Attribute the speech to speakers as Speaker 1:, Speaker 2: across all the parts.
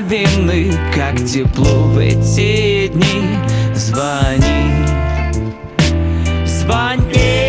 Speaker 1: Лавины Как тепло в эти дни. Звони, звони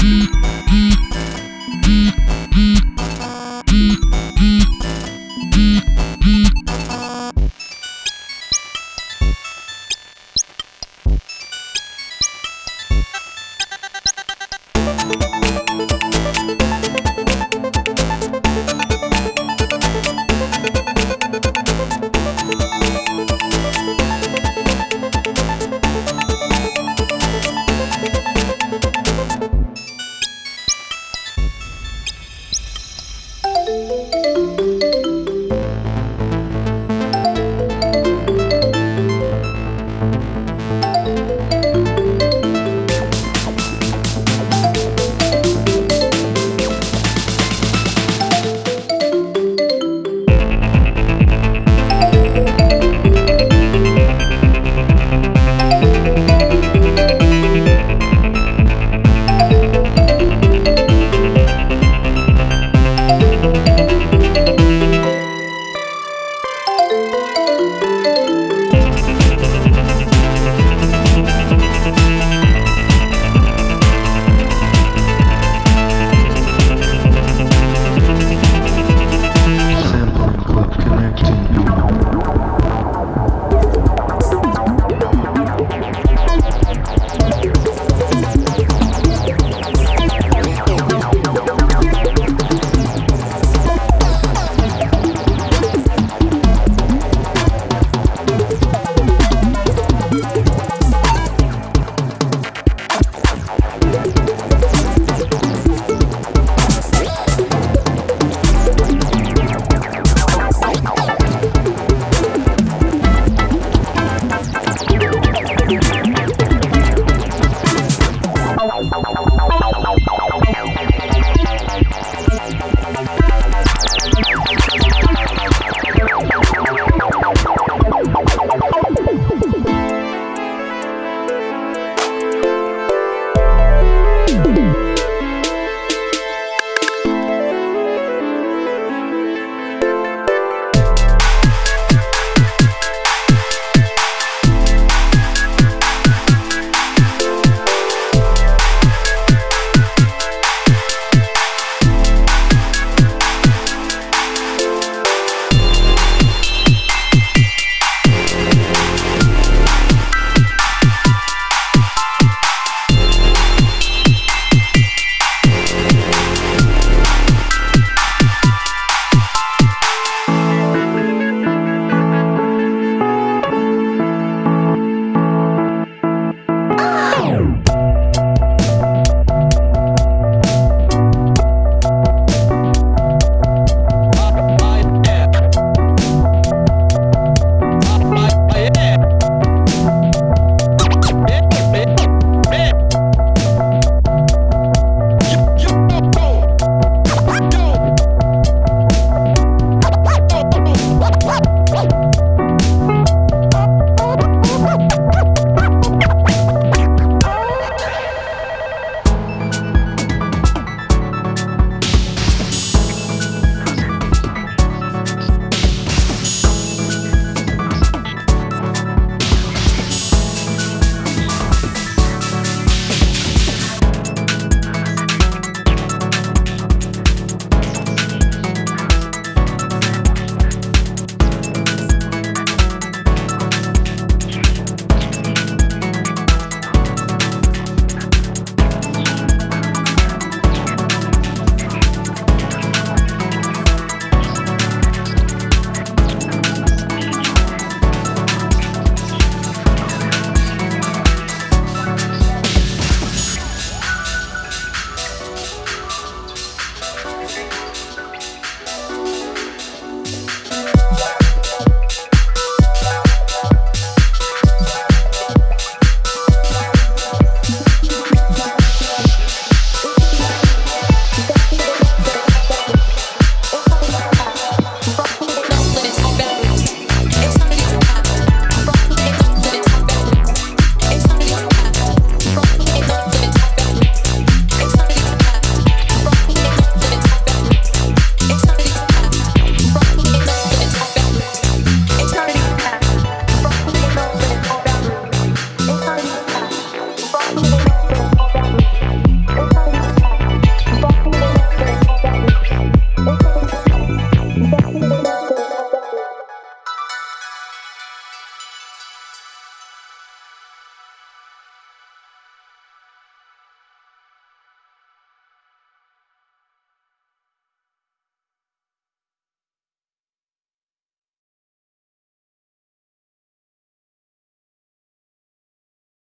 Speaker 2: Mm-hmm.